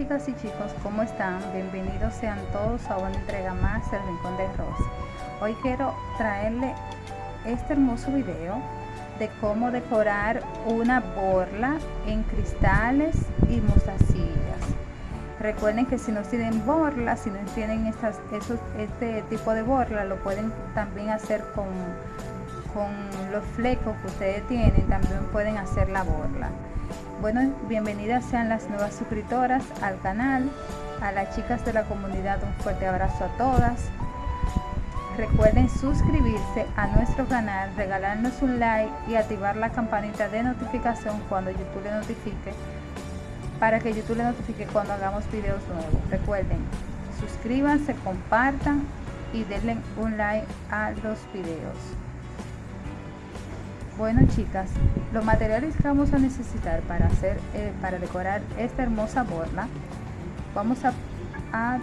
Chicas y chicos, ¿cómo están? Bienvenidos sean todos a una entrega más del Rincón de Rosy. Hoy quiero traerle este hermoso video de cómo decorar una borla en cristales y mostacillas. Recuerden que si no tienen borla, si no tienen estas, esos, este tipo de borla, lo pueden también hacer con, con los flecos que ustedes tienen, también pueden hacer la borla. Bueno, bienvenidas sean las nuevas suscriptoras al canal, a las chicas de la comunidad un fuerte abrazo a todas. Recuerden suscribirse a nuestro canal, regalarnos un like y activar la campanita de notificación cuando YouTube le notifique, para que YouTube le notifique cuando hagamos videos nuevos. Recuerden, suscríbanse, compartan y denle un like a los videos. Bueno chicas, los materiales que vamos a necesitar para hacer, eh, para decorar esta hermosa borla, vamos a, a,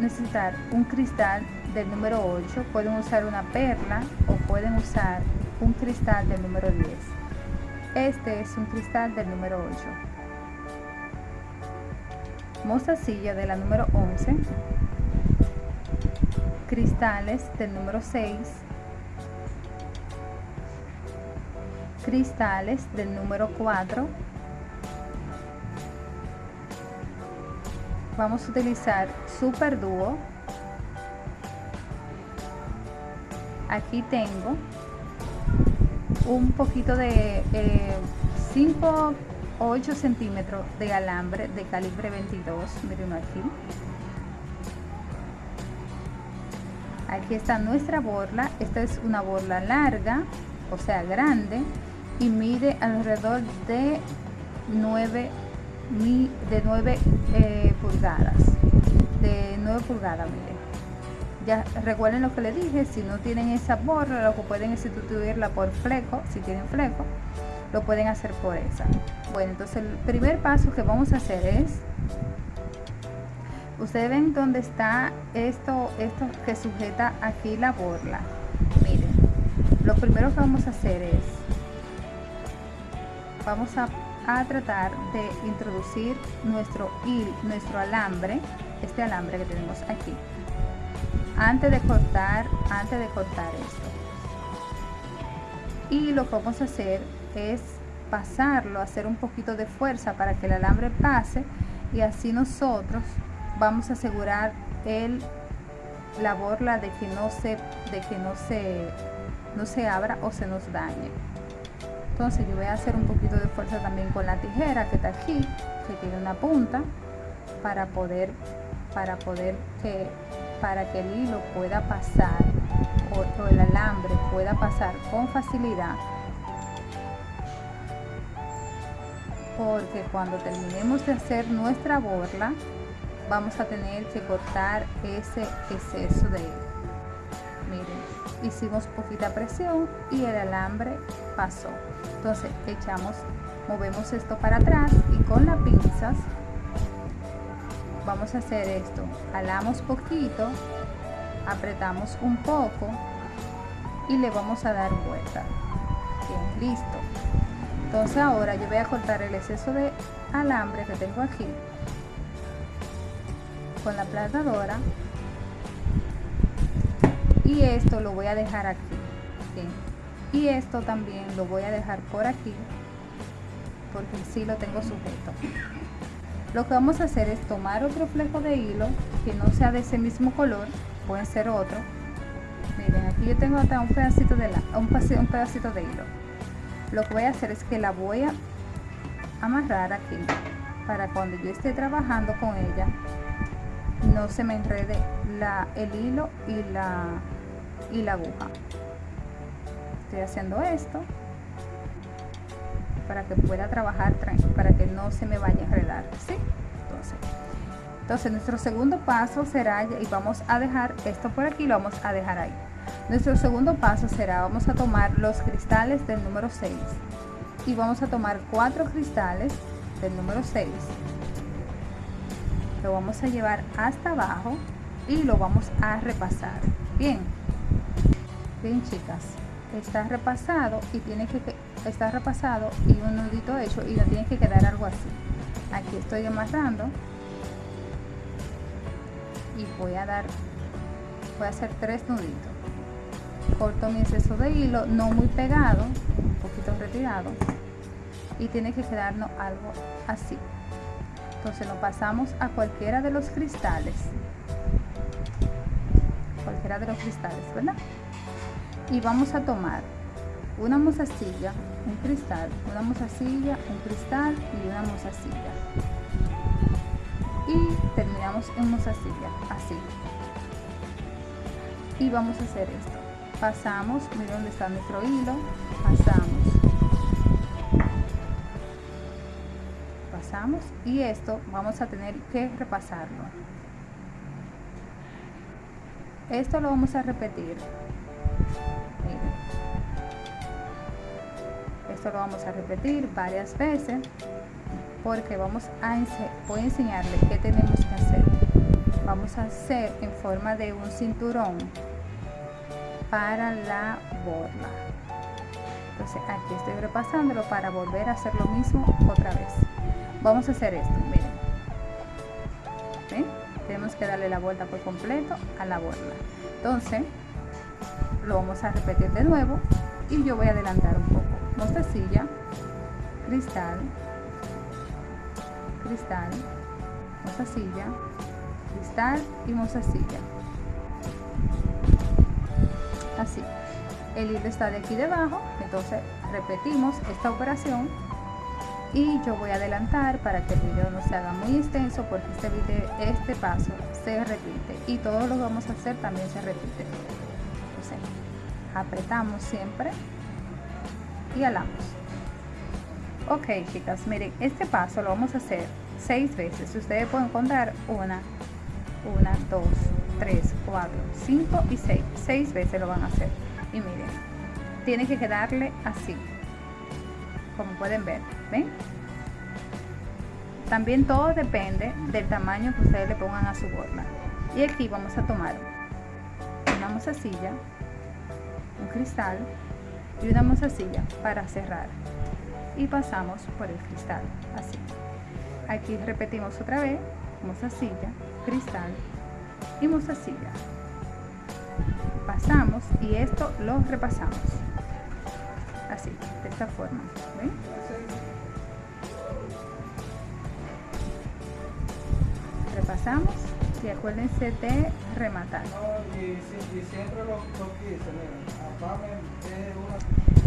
necesitar un cristal del número 8, pueden usar una perla o pueden usar un cristal del número 10. Este es un cristal del número 8. Mostacilla de la número 11. Cristales del número 6 cristales del número 4 vamos a utilizar super dúo aquí tengo un poquito de 5 o 8 centímetros de alambre de calibre 22 miren aquí. Aquí está nuestra borla. Esta es una borla larga o sea grande y mide alrededor de 9, de 9 eh, pulgadas. De 9 pulgadas, miren. Ya recuerden lo que les dije, si no tienen esa borra, lo que pueden es sustituirla por fleco, si tienen fleco, lo pueden hacer por esa. Bueno, entonces el primer paso que vamos a hacer es ustedes ven dónde está esto esto que sujeta aquí la borla miren lo primero que vamos a hacer es vamos a, tratar de introducir nuestro hil, nuestro alambre, este alambre que tenemos aquí, antes de cortar, antes de cortar esto. Y lo que vamos a hacer es pasarlo, hacer un poquito de fuerza para que el alambre pase y así nosotros vamos a asegurar el la borla de que no se de que no se no se abra o se nos dañe entonces yo voy a hacer un poquito de fuerza también con la tijera que está aquí que tiene una punta para poder para poder que para que el hilo pueda pasar o, el alambre pueda pasar con facilidad. Porque cuando terminemos de hacer nuestra borla vamos a tener que cortar ese exceso de hilo miren hicimos poquita presión y el alambre pasó. Entonces echamos movemos esto para atrás y con las pinzas vamos a hacer esto. Jalamos poquito apretamos un poco y le vamos a dar vuelta. Bien listo. Entonces ahora yo voy a cortar el exceso de alambre que tengo aquí con la platadora y esto lo voy a dejar aquí y esto también lo voy a dejar por aquí porque si lo tengo sujeto. Lo que vamos a hacer es tomar otro fleco de hilo que no sea de ese mismo color puede ser otro. Miren aquí yo tengo hasta un pedacito de la, un, un pedacito de hilo. Lo que voy a hacer es que la voy a amarrar aquí para cuando yo esté trabajando con ella no se me enrede el hilo y la y la aguja. Estoy haciendo esto para que pueda trabajar para que no se me vaya a enredar ¿sí? entonces entonces nuestro segundo paso será y vamos a dejar esto por aquí lo vamos a dejar ahí. Nuestro segundo paso será vamos a tomar los cristales del número 6 y vamos a tomar cuatro cristales del número 6 lo vamos a llevar hasta abajo y lo vamos a repasar. Bien bien chicas está repasado y tiene que estar repasado y un nudito hecho y no tiene que quedar algo así. Aquí estoy amarrando y voy a dar voy a hacer tres nuditos. Corto mi exceso de hilo no muy pegado un poquito retirado y tiene que quedarnos algo así. Entonces nos pasamos a cualquiera de los cristales. Cualquiera de los cristales verdad y vamos a tomar una mozasilla un cristal una mozasilla un cristal y una mozasilla. Y terminamos en mozasilla así. Y vamos a hacer esto. Pasamos mira dónde está nuestro hilo pasamos. Pasamos y esto vamos a tener que repasarlo. Esto lo vamos a repetir. Miren. Esto lo vamos a repetir varias veces porque vamos a voy a enseñarle qué tenemos que hacer. Vamos a hacer en forma de un cinturón para la borla entonces aquí estoy repasándolo para volver a hacer lo mismo otra vez. Vamos a hacer esto miren. Tenemos que darle la vuelta por completo a la borla entonces lo vamos a repetir de nuevo y yo voy a adelantar un poco. Mostacilla cristal cristal mostacilla cristal y mostacilla. Así. El hilo está de aquí debajo entonces repetimos esta operación y yo voy a adelantar para que el video no se haga muy extenso porque este video este paso se repite y todo lo que vamos a hacer también se repite apretamos siempre y alamos ok chicas miren este paso lo vamos a hacer seis veces ustedes pueden contar una una dos 3, 4, 5 y 6. 6 veces lo van a hacer. Y miren, tiene que quedarle así. Como pueden ver, ¿ven? También todo depende del tamaño que ustedes le pongan a su borla. Y aquí vamos a tomar mozasilla, un cristal y una mozasilla para cerrar. Y pasamos por el cristal, así. Aquí repetimos otra vez, mozasilla, cristal y mostacilla pasamos y esto lo repasamos así de esta forma repasamos acuérdense de rematar.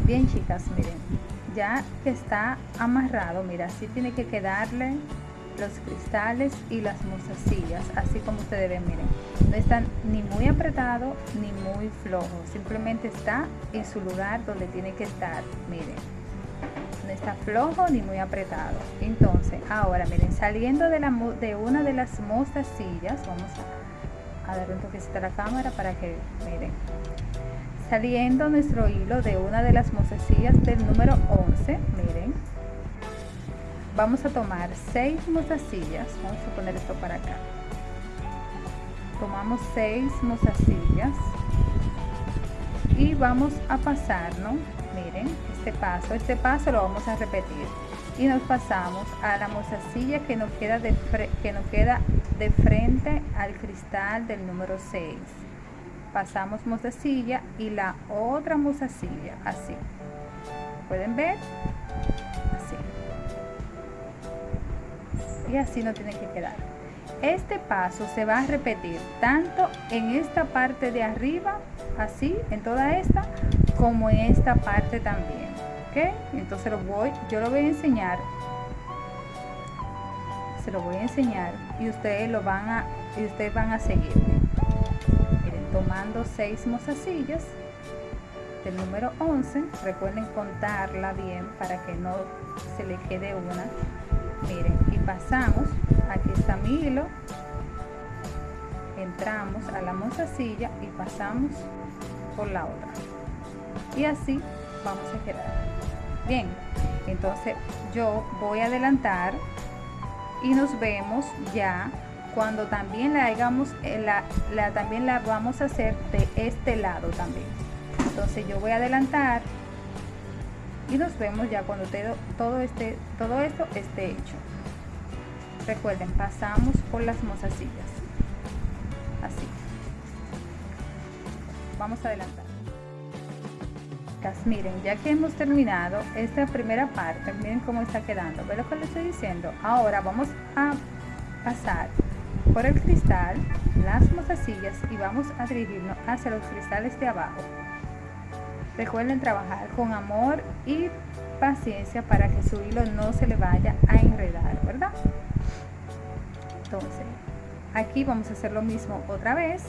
Bien chicas miren ya que está amarrado mira así tiene que quedarle los cristales y las mozasillas así como ustedes ven miren. No están ni muy apretado ni muy flojo simplemente está en su lugar donde tiene que estar miren está flojo ni muy apretado. Entonces ahora miren saliendo de, la, de una de las mozasillas vamos a, a dar un toquecito a la cámara para que miren. Saliendo nuestro hilo de una de las mozasillas del número 11 miren. Vamos a tomar seis mozasillas vamos a poner esto para acá. Tomamos seis mozasillas y vamos a pasarnos miren este paso este paso lo vamos a repetir. Y nos pasamos a la mozasilla que nos queda de que nos queda de frente al cristal del número 6 pasamos mozasilla y la otra mozasilla así. Pueden ver y así no tiene que quedar este paso se va a repetir tanto en esta parte de arriba así en toda esta como en esta parte también ok entonces lo voy yo lo voy a enseñar. Se lo voy a enseñar y ustedes lo van a y ustedes van a seguir. Miren tomando seis mozasillas del número 11 recuerden contarla bien para que no se le quede una. Miren y pasamos aquí está mi hilo entramos a la mozasilla y pasamos por la otra. Y así vamos a quedar. Bien entonces yo voy a adelantar y nos vemos ya cuando también la hagamos eh, la, la también la vamos a hacer de este lado también. Entonces yo voy a adelantar y nos vemos ya cuando todo, este, todo esto esté hecho recuerden pasamos por las mozasillas. Así. Vamos a adelantar. Miren ya que hemos terminado esta primera parte miren cómo está quedando. Ve lo que les estoy diciendo. Ahora vamos a pasar por el cristal las mozasillas y vamos a dirigirnos hacia los cristales de abajo. Recuerden trabajar con amor y paciencia para que su hilo no se le vaya a enredar verdad entonces aquí vamos a hacer lo mismo otra vez.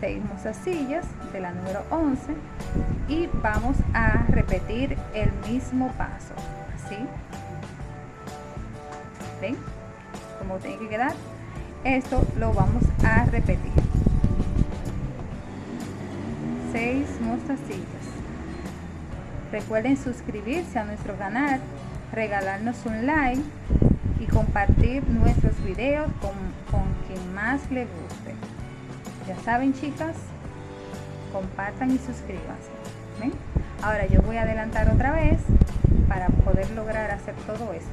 6 mozasillas de la número 11 y vamos a repetir el mismo paso así. Ven como tiene que quedar. Esto lo vamos a repetir. 6 mozasillas recuerden suscribirse a nuestro canal regalarnos un like y compartir nuestros videos con, con quien más le guste. Ya saben chicas compartan y suscríbanse ahora yo voy a adelantar otra vez para poder lograr hacer todo esto.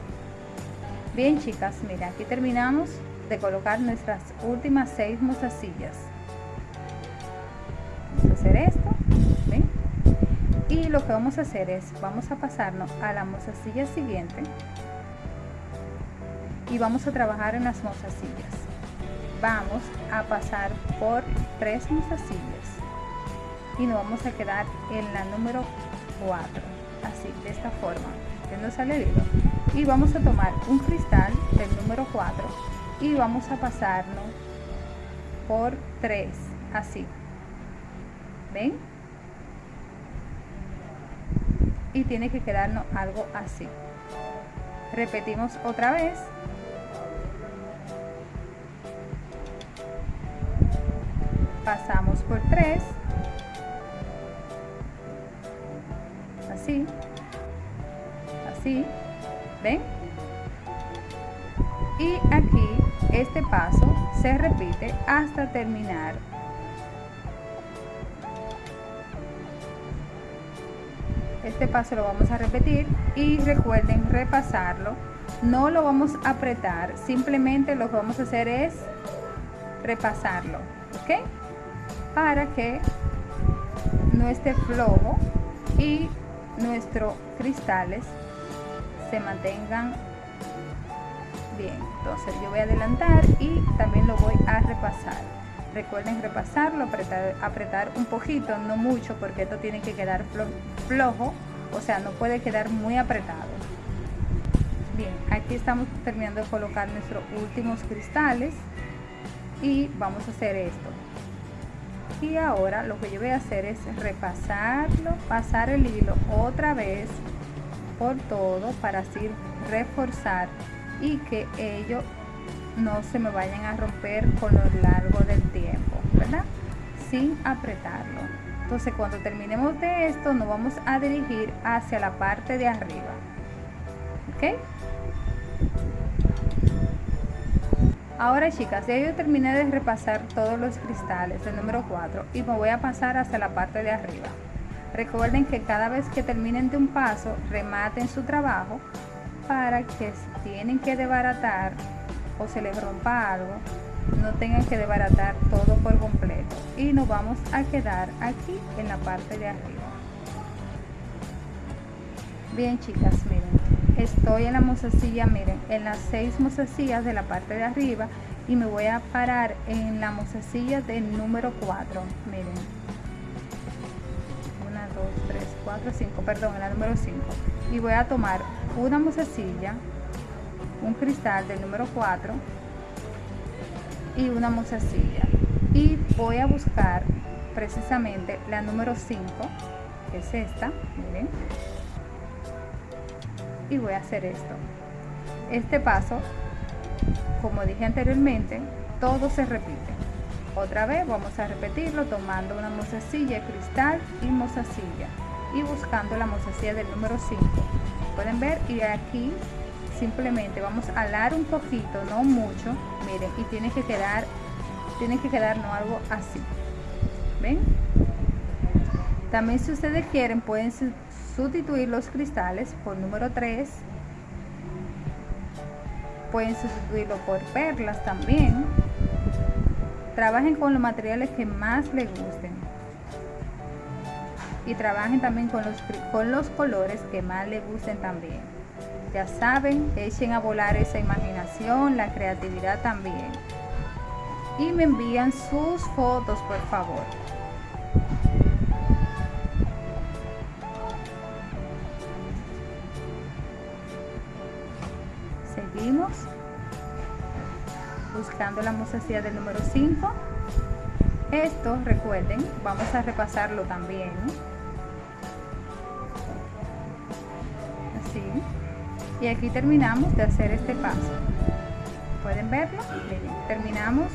Bien chicas mira aquí terminamos de colocar nuestras últimas seis mozasillas vamos a hacer esto y lo que vamos a hacer es vamos a pasarnos a la mozasilla siguiente y vamos a trabajar en las mozasillas vamos a pasar por tres mozasillas y nos vamos a quedar en la número 4 así de esta forma no sale y vamos a tomar un cristal del número 4 y vamos a pasarnos por 3 así. Ven y tiene que quedarnos algo así. Repetimos otra vez pasamos por 3 así. Así. Ven y aquí este paso se repite hasta terminar. Este paso lo vamos a repetir y recuerden repasarlo. No lo vamos a apretar simplemente lo que vamos a hacer es repasarlo ok para que no esté flojo y nuestros cristales se mantengan bien. Entonces yo voy a adelantar y también lo voy a repasar. Recuerden repasarlo apretar, apretar un poquito no mucho porque esto tiene que quedar flojo o sea no puede quedar muy apretado. Bien aquí estamos terminando de colocar nuestros últimos cristales y vamos a hacer esto y ahora lo que yo voy a hacer es repasarlo pasar el hilo otra vez por todo para así reforzar y que ellos no se me vayan a romper con lo largo del tiempo verdad sin apretarlo. Entonces cuando terminemos de esto nos vamos a dirigir hacia la parte de arriba ok Ahora chicas, ya yo terminé de repasar todos los cristales del número 4 y me voy a pasar hacia la parte de arriba. Recuerden que cada vez que terminen de un paso, rematen su trabajo para que si tienen que desbaratar o se les rompa algo, no tengan que desbaratar todo por completo. Y nos vamos a quedar aquí en la parte de arriba. Bien chicas, miren estoy en la mozasilla miren en las seis mozasillas de la parte de arriba y me voy a parar en la mozasilla del número 4 miren. 1 2 3 4 5 perdón en la número 5 y voy a tomar una mozasilla un cristal del número 4 y una mozasilla. Y voy a buscar precisamente la número 5 que es esta miren y voy a hacer esto. Este paso como dije anteriormente todo se repite. Otra vez vamos a repetirlo tomando una mozasilla cristal y mozasilla y buscando la mozasilla del número 5 pueden ver y aquí simplemente vamos a alar un poquito no mucho. Miren y tiene que quedar tiene que quedarnos algo así. Ven también si ustedes quieren pueden sustituir los cristales por número 3 pueden sustituirlo por perlas también. Trabajen con los materiales que más les gusten. Y trabajen también con los, con los colores que más les gusten también. Ya saben echen a volar esa imaginación la creatividad también. Y me envían sus fotos por favor mozasilla del número 5 esto recuerden vamos a repasarlo también. Así. Y aquí terminamos de hacer este paso. Pueden verlo miren terminamos.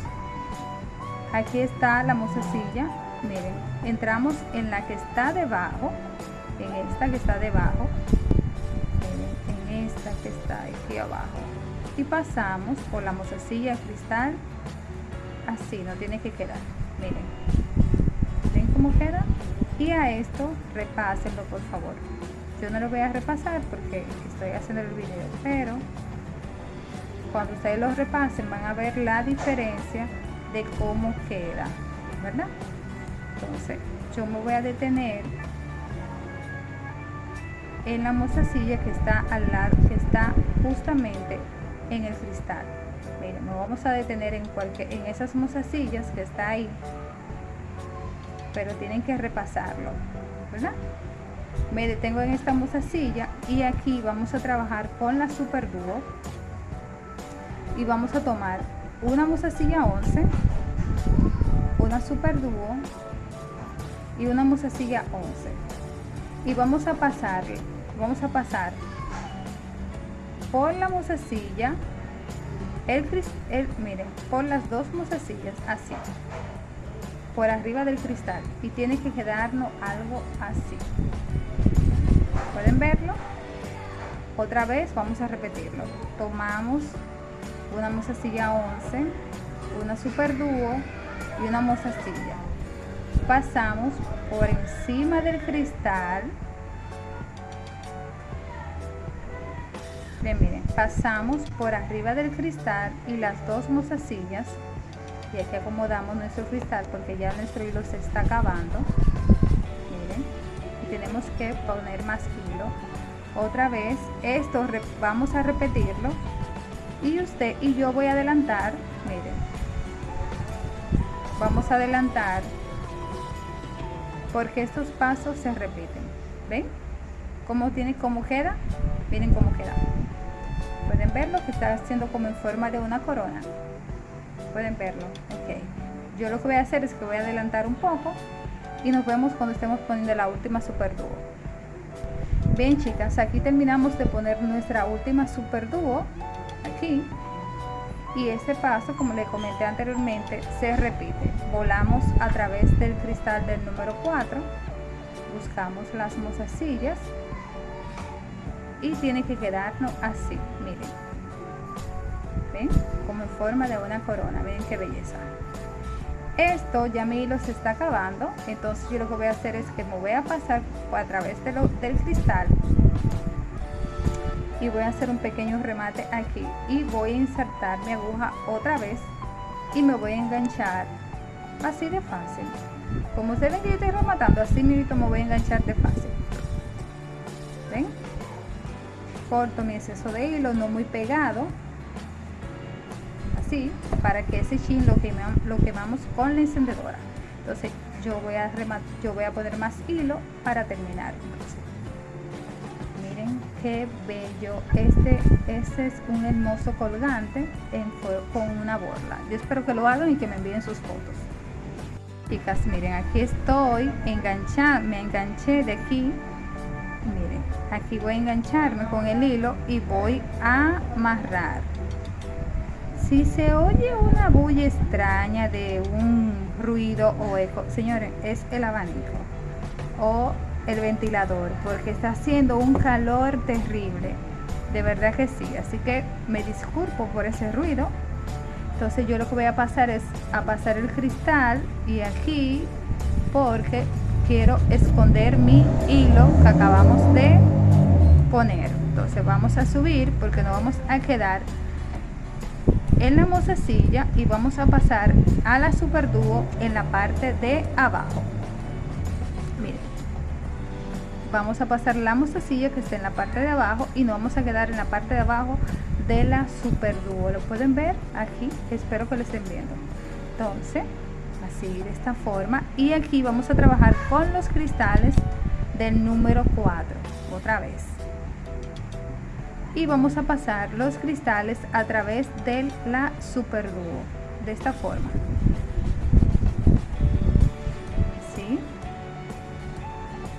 Aquí está la mozasilla miren entramos en la que está debajo en esta que está debajo. En esta que está aquí abajo y pasamos por la mozasilla cristal. Así no tiene que quedar. Miren. Ven cómo queda y a esto repásenlo por favor. Yo no lo voy a repasar porque estoy haciendo el video pero cuando ustedes lo repasen van a ver la diferencia de cómo queda verdad entonces yo me voy a detener en la mozasilla que está al lado que está justamente en el cristal. Miren nos vamos a detener en cualquier en esas mozasillas que está ahí. Pero tienen que repasarlo ¿verdad? me detengo en esta mozasilla y aquí vamos a trabajar con la super dúo. Y vamos a tomar una mozasilla 11 una super dúo y una mozasilla 11 y vamos a pasar vamos a pasar por la mozasilla el, el miren por las dos mozasillas así por arriba del cristal y tiene que quedarnos algo así. Pueden verlo otra vez vamos a repetirlo. Tomamos una mozasilla 11 una super dúo y una mozasilla pasamos por encima del cristal miren, pasamos por arriba del cristal y las dos mozasillas. Y aquí acomodamos nuestro cristal porque ya nuestro hilo se está acabando. Miren y tenemos que poner más hilo. Otra vez esto vamos a repetirlo. Y usted y yo voy a adelantar miren. Vamos a adelantar porque estos pasos se repiten. Ven cómo tiene cómo queda miren cómo queda pueden verlo que está haciendo como en forma de una corona. Pueden verlo ok. Yo lo que voy a hacer es que voy a adelantar un poco y nos vemos cuando estemos poniendo la última super dúo. Bien chicas aquí terminamos de poner nuestra última super dúo aquí. Y este paso como le comenté anteriormente se repite. Volamos a través del cristal del número 4 buscamos las mozasillas y tiene que quedarnos así miren como en forma de una corona. Miren qué belleza. Esto ya mi hilo se está acabando. Entonces yo lo que voy a hacer es que me voy a pasar a través de lo, del cristal. Y voy a hacer un pequeño remate aquí. Y voy a insertar mi aguja otra vez. Y me voy a enganchar así de fácil. Como ustedes ven que yo estoy rematando así mismo me voy a enganchar de fácil. Ven corto mi exceso de hilo no muy pegado para que ese chin lo, quemamos, lo quemamos con la encendedora. Entonces yo voy a yo voy a poner más hilo para terminar. Miren qué bello. Este este es un hermoso colgante en, con una borla. Yo espero que lo hagan y que me envíen sus fotos. Chicas miren aquí estoy enganchada me enganché de aquí. Miren aquí voy a engancharme con el hilo y voy a amarrar si se oye una bulla extraña de un ruido o eco señores es el abanico o el ventilador porque está haciendo un calor terrible. De verdad que sí así que me disculpo por ese ruido. Entonces yo lo que voy a pasar es a pasar el cristal y aquí porque quiero esconder mi hilo que acabamos de poner. Entonces vamos a subir porque no vamos a quedar en la mozasilla y vamos a pasar a la super dúo en la parte de abajo. Miren vamos a pasar la mozasilla que está en la parte de abajo y nos vamos a quedar en la parte de abajo de la super dúo lo pueden ver aquí espero que lo estén viendo. Entonces así de esta forma. Y aquí vamos a trabajar con los cristales del número 4 otra vez y vamos a pasar los cristales a través de la super dúo de esta forma. ¿Sí?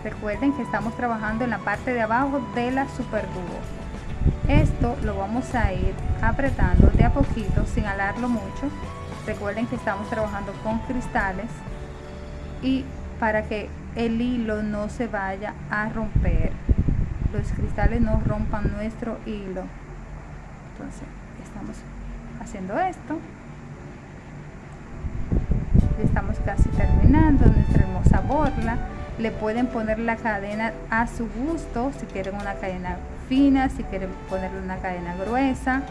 recuerden que estamos trabajando en la parte de abajo de la super dúo esto lo vamos a ir apretando de a poquito sin alarlo mucho. Recuerden que estamos trabajando con cristales y para que el hilo no se vaya a romper los cristales no rompan nuestro hilo. Entonces estamos haciendo esto. Estamos casi terminando nuestra hermosa borla. Le pueden poner la cadena a su gusto si quieren una cadena fina si quieren ponerle una cadena gruesa.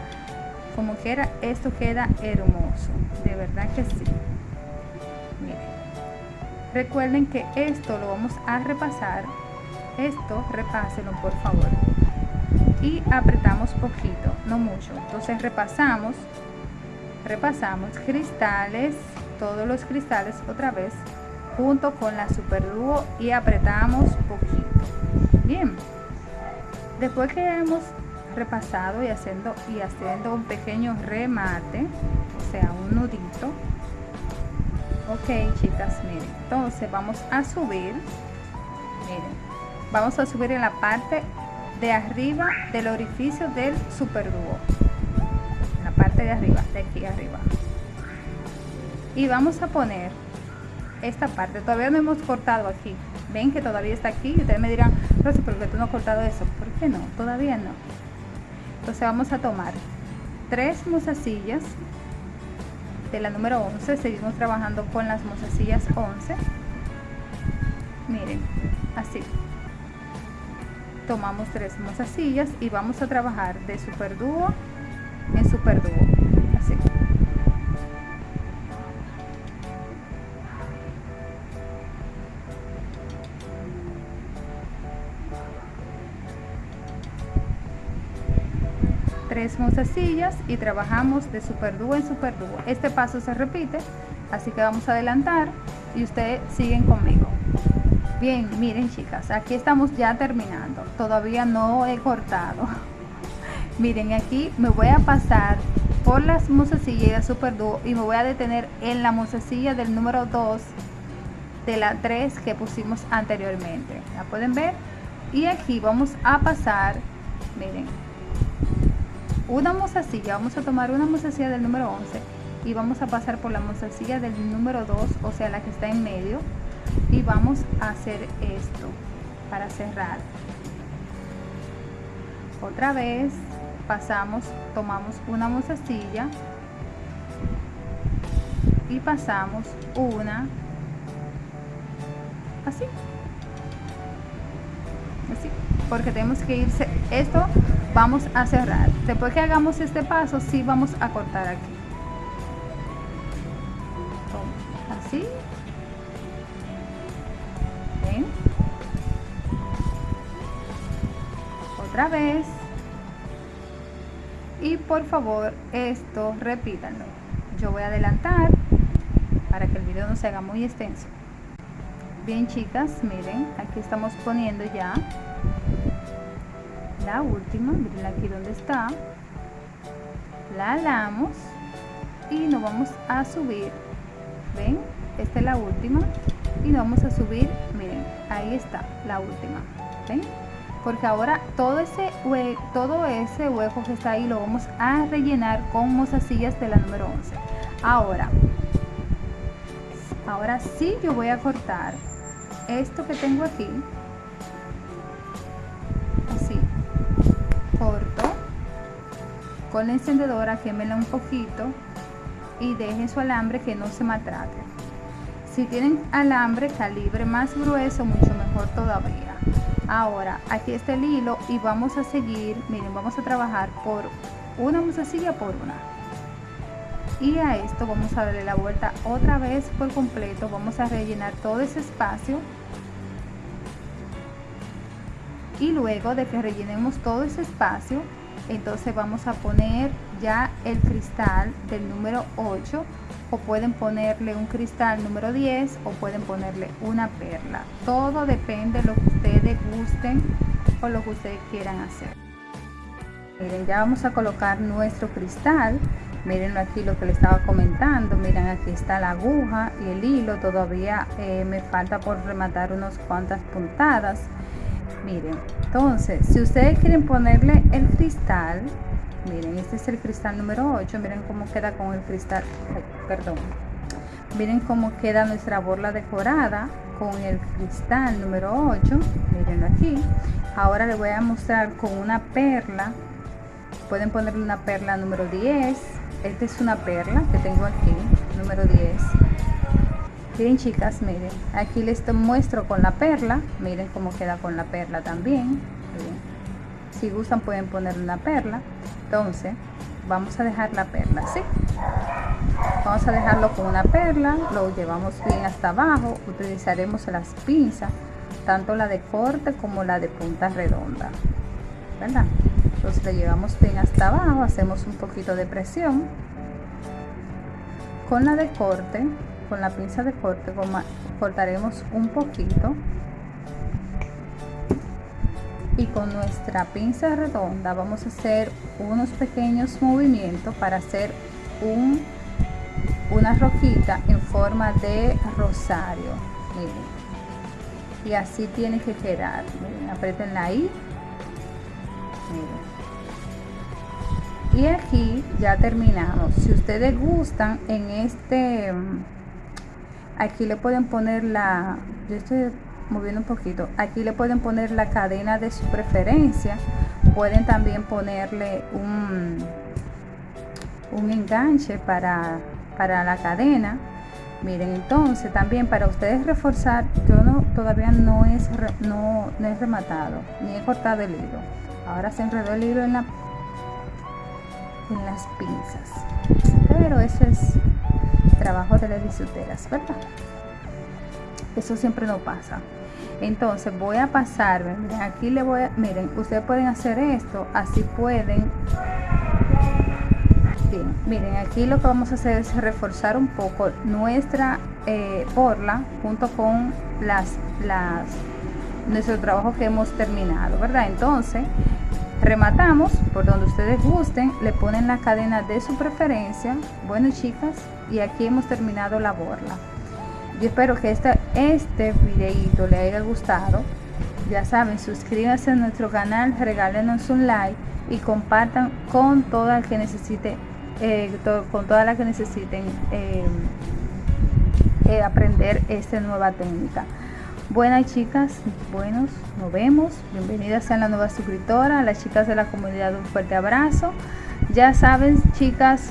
Como quiera esto queda hermoso. De verdad que sí. Miren. Recuerden que esto lo vamos a repasar esto repásenlo por favor. Y apretamos poquito no mucho. Entonces repasamos repasamos cristales todos los cristales otra vez junto con la super dúo y apretamos poquito. Bien. Después que hemos repasado y haciendo y haciendo un pequeño remate o sea un nudito. Ok chicas miren. Entonces vamos a subir. Miren vamos a subir en la parte de arriba del orificio del super dúo en la parte de arriba de aquí arriba. Y vamos a poner esta parte. Todavía no hemos cortado aquí. Ven que todavía está aquí ustedes me dirán Rosy, ¿por qué tú no has cortado eso? ¿por qué no? todavía no. Entonces vamos a tomar tres mozasillas de la número 11 seguimos trabajando con las mozasillas 11 miren así tomamos tres mozasillas y vamos a trabajar de super dúo en super dúo así. Tres mozasillas y trabajamos de super dúo en super dúo este paso se repite así que vamos a adelantar y ustedes siguen conmigo Bien, miren chicas, aquí estamos ya terminando. Todavía no he cortado. miren, aquí me voy a pasar por las mozasillas Super Duo y me voy a detener en la mozasilla del número 2 de la 3 que pusimos anteriormente. ¿La pueden ver? Y aquí vamos a pasar, miren, una mozasilla. Vamos a tomar una mozasilla del número 11 y vamos a pasar por la mozasilla del número 2, o sea, la que está en medio y vamos a hacer esto para cerrar. Otra vez pasamos tomamos una mozasilla y pasamos una así. Así porque tenemos que irse. Esto vamos a cerrar. Después que hagamos este paso sí vamos a cortar aquí. Así vez. Y por favor esto repítanlo. Yo voy a adelantar para que el video no se haga muy extenso. Bien chicas miren aquí estamos poniendo ya la última. Miren aquí donde está. La alamos y nos vamos a subir. Ven esta es la última y nos vamos a subir. Miren ahí está la última. Ven porque ahora todo ese todo ese hueco que está ahí lo vamos a rellenar con mozasillas de la número 11 ahora ahora sí yo voy a cortar esto que tengo aquí. Así corto con la encendedora quémela un poquito y dejen su alambre que no se maltrate. Si tienen alambre calibre más grueso, mucho mejor todavía. Ahora, aquí está el hilo y vamos a seguir, miren, vamos a trabajar por una musacilla por una. y a esto vamos a darle la vuelta otra vez por completo vamos a rellenar todo ese espacio y luego de que rellenemos todo ese espacio entonces vamos a poner ya el cristal del número 8 o pueden ponerle un cristal número 10 o pueden ponerle una perla. Todo depende de lo que ustedes gusten o lo que ustedes quieran hacer. Miren ya vamos a colocar nuestro cristal. Miren aquí lo que le estaba comentando. Miren aquí está la aguja y el hilo. Todavía eh, me falta por rematar unas cuantas puntadas. Miren entonces si ustedes quieren ponerle el cristal miren este es el cristal número 8 miren cómo queda con el cristal perdón. Miren cómo queda nuestra borla decorada con el cristal número 8 mirenlo aquí. Ahora les voy a mostrar con una perla. Pueden ponerle una perla número 10 esta es una perla que tengo aquí número 10 Miren chicas, miren, aquí les muestro con la perla, miren cómo queda con la perla también. Si gustan pueden poner una perla. Entonces, vamos a dejar la perla así. Vamos a dejarlo con una perla, lo llevamos bien hasta abajo, utilizaremos las pinzas, tanto la de corte como la de punta redonda. ¿Verdad? Entonces lo llevamos bien hasta abajo, hacemos un poquito de presión. Con la de corte con la pinza de corte cortaremos un poquito y con nuestra pinza redonda vamos a hacer unos pequeños movimientos para hacer un, una rojita en forma de rosario. Y así tiene que quedar. Miren, apretenla ahí. Y aquí ya terminamos si ustedes gustan en este aquí le pueden poner la yo estoy moviendo un poquito. Aquí le pueden poner la cadena de su preferencia. Pueden también ponerle un un enganche para para la cadena. Miren entonces también para ustedes reforzar yo no todavía no es no, no es rematado ni he cortado el hilo. Ahora se enredó el hilo en la en las pinzas. Pero eso es trabajo de las bisuteras, ¿verdad? Eso siempre no pasa. Entonces voy a pasar, miren, aquí le voy a, miren, ustedes pueden hacer esto, así pueden. Bien, miren, aquí lo que vamos a hacer es reforzar un poco nuestra eh, borla junto con las, las, nuestro trabajo que hemos terminado, ¿verdad? Entonces, rematamos por donde ustedes gusten le ponen la cadena de su preferencia bueno chicas y aquí hemos terminado la borla yo espero que este, este videito le haya gustado ya saben suscríbanse a nuestro canal regálenos un like y compartan con toda la que necesite eh, con toda la que necesiten eh, eh, aprender esta nueva técnica Buenas chicas, buenos, nos vemos. Bienvenidas a la nueva suscriptora, a las chicas de la comunidad un fuerte abrazo. Ya saben chicas,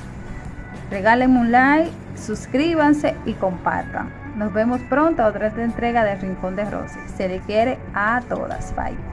regálenme un like, suscríbanse y compartan. Nos vemos pronto a otra entrega de Rincón de Rosy. Se le quiere a todas. Bye.